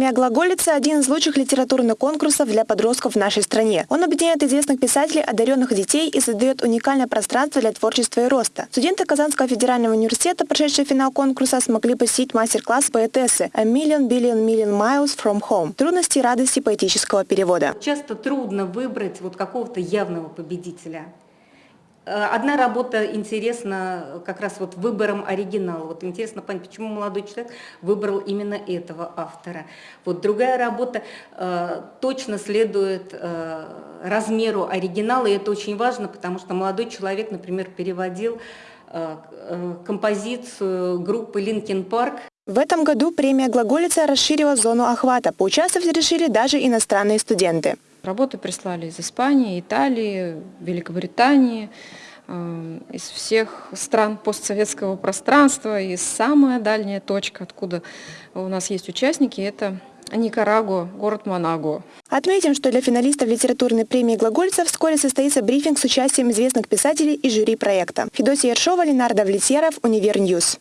Премия «Глаголица» – один из лучших литературных конкурсов для подростков в нашей стране. Он объединяет известных писателей, одаренных детей и создает уникальное пространство для творчества и роста. Студенты Казанского федерального университета, прошедшие финал конкурса, смогли посетить мастер-класс поэтессы «A Million Billion Million Miles From Home» – трудности и радости поэтического перевода. Часто трудно выбрать вот какого-то явного победителя. Э, одна работа интересна как раз вот выбором оригинала. Вот интересно понять, почему молодой человек выбрал именно этого автора. Вот другая работа э, точно следует э, размеру оригинала, и это очень важно, потому что молодой человек, например, переводил э, э композицию группы Linkin Park в этом году премия «Глаголица» расширила зону охвата. Поучаствовать решили даже иностранные студенты. Работы прислали из Испании, Италии, Великобритании, э, из всех стран постсоветского пространства. И самая дальняя точка, откуда у нас есть участники, это Никарагуа, город Манаго. Отметим, что для финалистов литературной премии «Глагольцев» вскоре состоится брифинг с участием известных писателей и жюри проекта. Федосия Ершова, Ленардо Влетьеров, Универньюз.